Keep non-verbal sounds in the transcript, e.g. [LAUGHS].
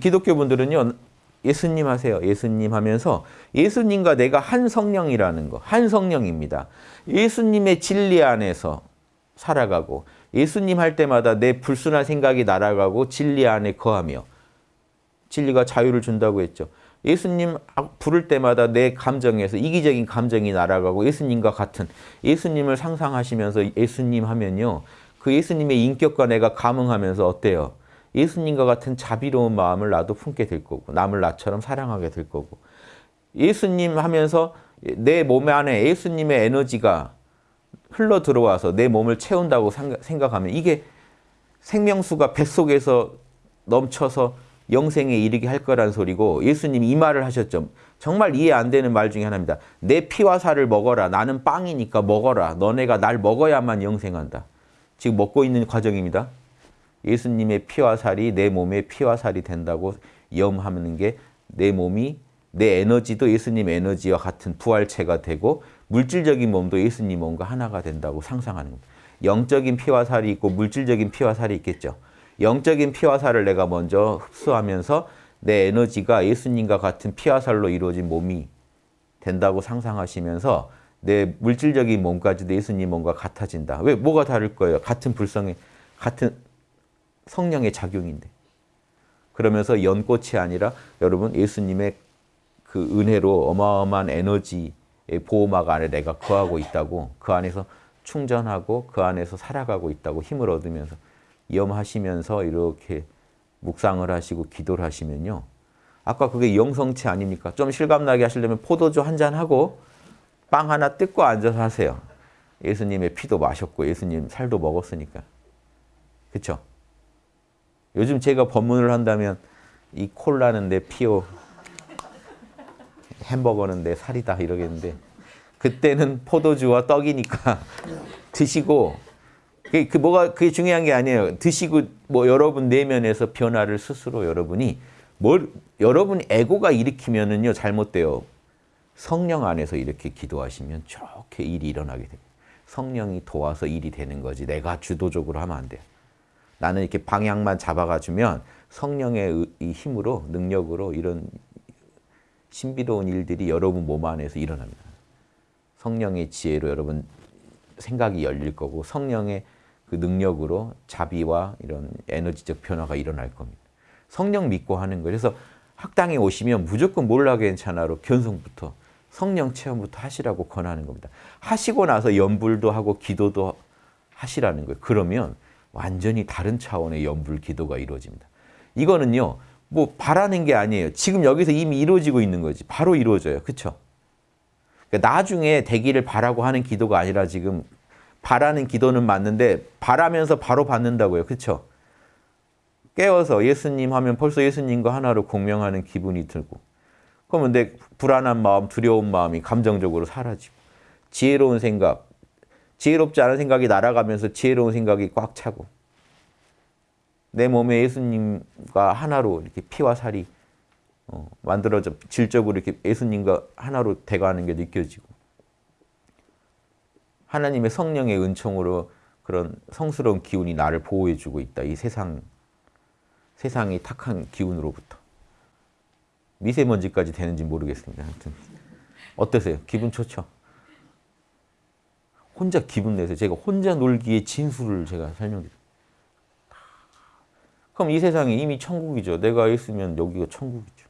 기독교 분들은요. 예수님 하세요. 예수님 하면서 예수님과 내가 한 성령이라는 거. 한 성령입니다. 예수님의 진리 안에서 살아가고 예수님 할 때마다 내 불순한 생각이 날아가고 진리 안에 거하며 진리가 자유를 준다고 했죠. 예수님 부를 때마다 내 감정에서 이기적인 감정이 날아가고 예수님과 같은 예수님을 상상하시면서 예수님 하면요. 그 예수님의 인격과 내가 감응하면서 어때요? 예수님과 같은 자비로운 마음을 나도 품게 될 거고 남을 나처럼 사랑하게 될 거고 예수님 하면서 내 몸 안에 예수님의 에너지가 흘러 들어와서 내 몸을 채운다고 생각하면 이게 생명수가 뱃속에서 넘쳐서 영생에 이르게 할 거란 소리고 예수님이 이 말을 하셨죠. 정말 이해 안 되는 말 중에 하나입니다. 내 피와 살을 먹어라. 나는 빵이니까 먹어라. 너네가 날 먹어야만 영생한다. 지금 먹고 있는 과정입니다. 예수님의 피와 살이 내 몸의 피와 살이 된다고 염하는 게 내 몸이 내 에너지도 예수님 에너지와 같은 부활체가 되고 물질적인 몸도 예수님 몸과 하나가 된다고 상상하는 겁니다. 영적인 피와 살이 있고 물질적인 피와 살이 있겠죠. 영적인 피와 살을 내가 먼저 흡수하면서 내 에너지가 예수님과 같은 피와 살로 이루어진 몸이 된다고 상상하시면서 내 물질적인 몸까지도 예수님 몸과 같아진다. 왜? 뭐가 다를 거예요? 같은 불성의, 같은 성령의 작용인데. 그러면서 연꽃이 아니라 여러분 예수님의 그 은혜로 어마어마한 에너지의 보호막 안에 내가 거하고 있다고 그 안에서 충전하고 그 안에서 살아가고 있다고 힘을 얻으면서 염하시면서 이렇게 묵상을 하시고 기도를 하시면요. 아까 그게 영성체 아닙니까? 좀 실감나게 하시려면 포도주 한 잔 하고 빵 하나 뜯고 앉아서 하세요. 예수님의 피도 마셨고 예수님 살도 먹었으니까. 그렇죠? 요즘 제가 법문을 한다면 이 콜라는 내 피요, 햄버거는 내 살이다 이러겠는데 그때는 포도주와 떡이니까 [LAUGHS] 드시고 그, 그 뭐가 그게 중요한 게 아니에요. 드시고 뭐 여러분 내면에서 변화를 스스로 여러분이 뭘 여러분 에고가 일으키면은요 잘못돼요. 성령 안에서 이렇게 기도하시면 좋게 일이 일어나게 돼요. 성령이 도와서 일이 되는 거지 내가 주도적으로 하면 안 돼요. 나는 이렇게 방향만 잡아가주면 성령의 이 힘으로 능력으로 이런 신비로운 일들이 여러분 몸 안에서 일어납니다. 성령의 지혜로 여러분 생각이 열릴 거고 성령의 그 능력으로 자비와 이런 에너지적 변화가 일어날 겁니다. 성령 믿고 하는 거예요. 그래서 학당에 오시면 무조건 몰라 괜찮아로 견성부터 성령 체험부터 하시라고 권하는 겁니다. 하시고 나서 연불도 하고 기도도 하시라는 거예요. 그러면 완전히 다른 차원의 연불 기도가 이루어집니다. 이거는요. 뭐 바라는 게 아니에요. 지금 여기서 이미 이루어지고 있는 거지. 바로 이루어져요. 그렇죠? 그러니까 나중에 되기를 바라고 하는 기도가 아니라 지금 바라는 기도는 맞는데 바라면서 바로 받는다고요. 그렇죠? 깨워서 예수님 하면 벌써 예수님과 하나로 공명하는 기분이 들고 그러면 내 불안한 마음, 두려운 마음이 감정적으로 사라지고 지혜로운 생각, 지혜롭지 않은 생각이 날아가면서 지혜로운 생각이 꽉 차고 내 몸에 예수님과 하나로 이렇게 피와 살이 어, 만들어져 질적으로 이렇게 예수님과 하나로 돼가는 게 느껴지고 하나님의 성령의 은총으로 그런 성스러운 기운이 나를 보호해주고 있다. 이 세상, 세상이 탁한 기운으로부터. 미세먼지까지 되는지 모르겠습니다. 하여튼 어떠세요? 기분 좋죠? 혼자 기분 내서 제가 혼자 놀기의 진수를 제가 설명드릴게요. 그럼 이 세상이 이미 천국이죠. 내가 있으면 여기가 천국이죠.